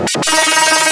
Thank you.